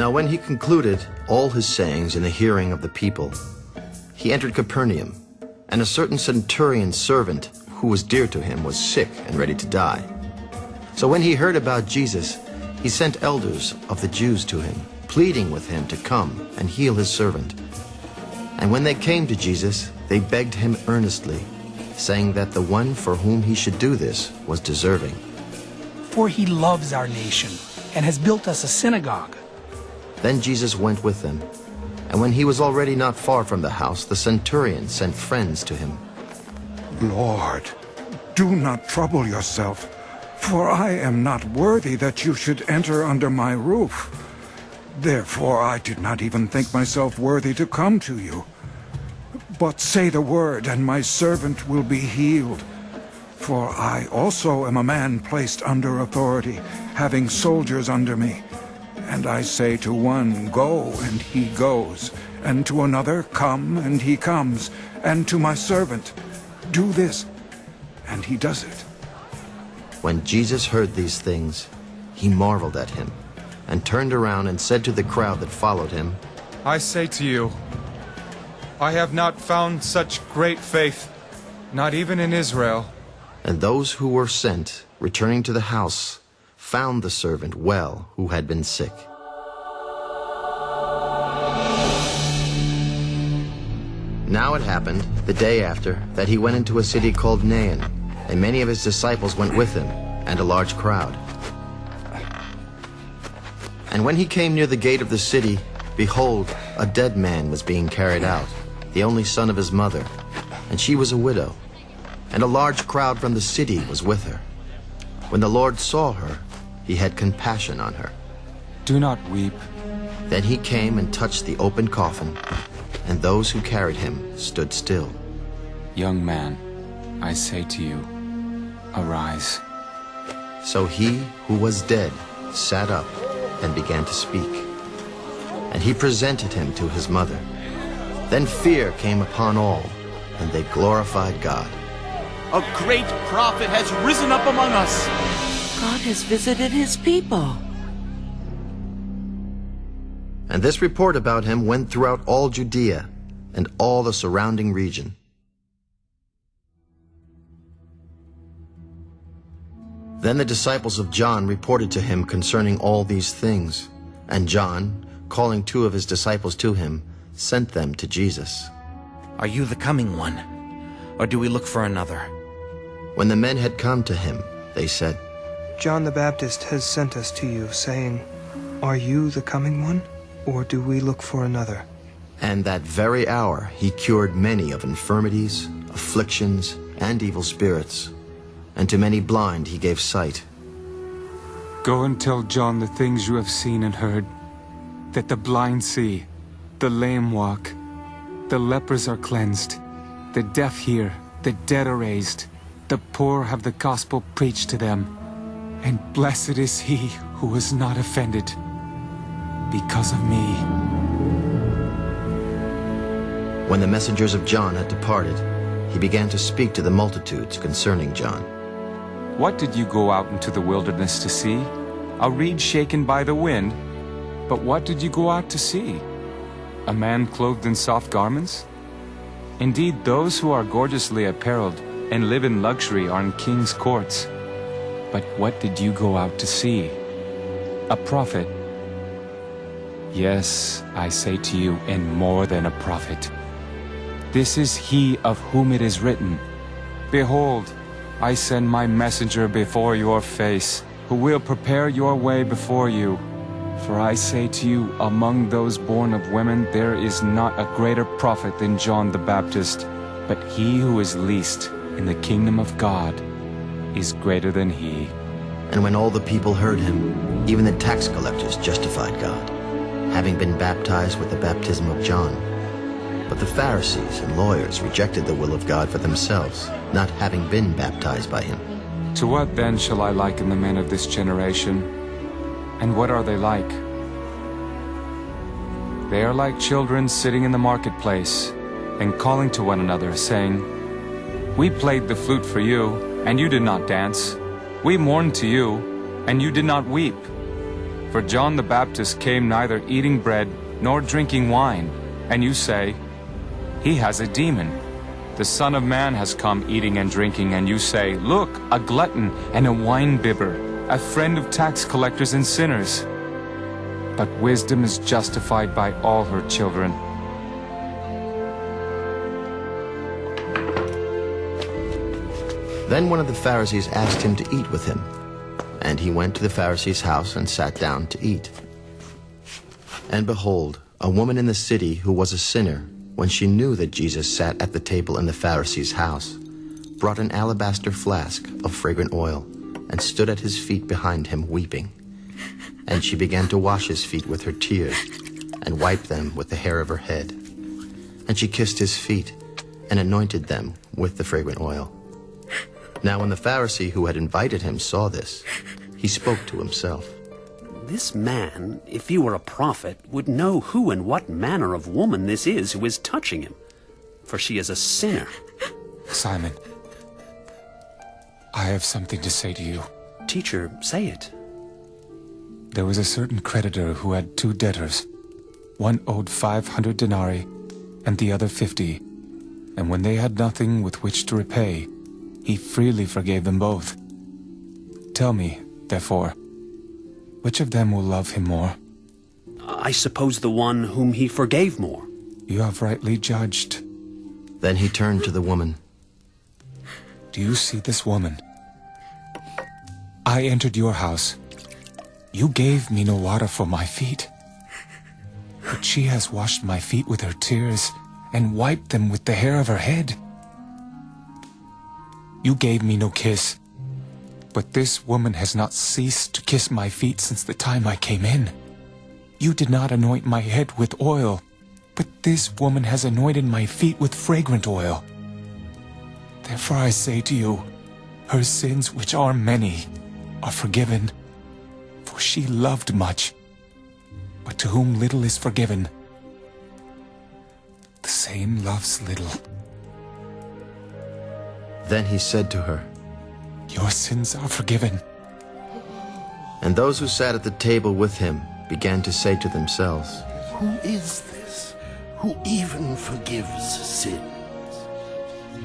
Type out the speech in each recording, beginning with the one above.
Now when he concluded all his sayings in the hearing of the people, he entered Capernaum, and a certain centurion's servant who was dear to him was sick and ready to die. So when he heard about Jesus, he sent elders of the Jews to him, pleading with him to come and heal his servant. And when they came to Jesus, they begged him earnestly, saying that the one for whom he should do this was deserving. For he loves our nation and has built us a synagogue. Then Jesus went with them. And when he was already not far from the house, the centurion sent friends to him. Lord, do not trouble yourself, for I am not worthy that you should enter under my roof. Therefore I did not even think myself worthy to come to you. But say the word, and my servant will be healed. For I also am a man placed under authority, having soldiers under me. And I say to one, Go, and he goes, and to another, Come, and he comes, and to my servant, Do this, and he does it. When Jesus heard these things, he marveled at him, and turned around and said to the crowd that followed him, I say to you, I have not found such great faith, not even in Israel. And those who were sent, returning to the house, found the servant well who had been sick. Now it happened, the day after, that he went into a city called Nain, and many of his disciples went with him, and a large crowd. And when he came near the gate of the city, behold, a dead man was being carried out, the only son of his mother, and she was a widow, and a large crowd from the city was with her. When the Lord saw her, he had compassion on her. Do not weep. Then he came and touched the open coffin, and those who carried him stood still. Young man, I say to you, arise. So he who was dead sat up and began to speak. And he presented him to his mother. Then fear came upon all, and they glorified God. A great prophet has risen up among us. God has visited his people. And this report about him went throughout all Judea and all the surrounding region. Then the disciples of John reported to him concerning all these things. And John, calling two of his disciples to him, sent them to Jesus. Are you the coming one? Or do we look for another? When the men had come to him, they said, John the Baptist has sent us to you, saying, Are you the coming one, or do we look for another? And that very hour he cured many of infirmities, afflictions, and evil spirits, and to many blind he gave sight. Go and tell John the things you have seen and heard, that the blind see, the lame walk, the lepers are cleansed, the deaf hear, the dead are raised, the poor have the gospel preached to them, and blessed is he who was not offended because of me. When the messengers of John had departed, he began to speak to the multitudes concerning John. What did you go out into the wilderness to see? A reed shaken by the wind? But what did you go out to see? A man clothed in soft garments? Indeed, those who are gorgeously apparelled and live in luxury are in king's courts. But what did you go out to see? A prophet? Yes, I say to you, and more than a prophet. This is he of whom it is written, Behold, I send my messenger before your face, who will prepare your way before you. For I say to you, among those born of women there is not a greater prophet than John the Baptist, but he who is least in the kingdom of God is greater than he. And when all the people heard him, even the tax collectors justified God, having been baptized with the baptism of John. But the Pharisees and lawyers rejected the will of God for themselves, not having been baptized by him. To what then shall I liken the men of this generation? And what are they like? They are like children sitting in the marketplace and calling to one another, saying, We played the flute for you, and you did not dance. We mourned to you, and you did not weep. For John the Baptist came neither eating bread nor drinking wine, and you say, He has a demon. The Son of Man has come eating and drinking, and you say, Look, a glutton and a wine-bibber, a friend of tax collectors and sinners. But wisdom is justified by all her children. Then one of the Pharisees asked him to eat with him. And he went to the Pharisee's house and sat down to eat. And behold, a woman in the city who was a sinner, when she knew that Jesus sat at the table in the Pharisee's house, brought an alabaster flask of fragrant oil and stood at his feet behind him weeping. And she began to wash his feet with her tears and wipe them with the hair of her head. And she kissed his feet and anointed them with the fragrant oil. Now when the Pharisee who had invited him saw this, he spoke to himself. This man, if he were a prophet, would know who and what manner of woman this is who is touching him, for she is a sinner. Simon, I have something to say to you. Teacher, say it. There was a certain creditor who had two debtors. One owed 500 denarii, and the other 50. And when they had nothing with which to repay, he freely forgave them both. Tell me, therefore, which of them will love him more? I suppose the one whom he forgave more. You have rightly judged. Then he turned to the woman. Do you see this woman? I entered your house. You gave me no water for my feet. But she has washed my feet with her tears and wiped them with the hair of her head. You gave me no kiss, but this woman has not ceased to kiss my feet since the time I came in. You did not anoint my head with oil, but this woman has anointed my feet with fragrant oil. Therefore I say to you, her sins, which are many, are forgiven, for she loved much. But to whom little is forgiven, the same loves little. Then he said to her, Your sins are forgiven. And those who sat at the table with him began to say to themselves, Who is this who even forgives sins?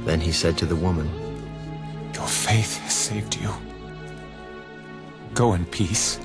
Then he said to the woman, Your faith has saved you. Go in peace.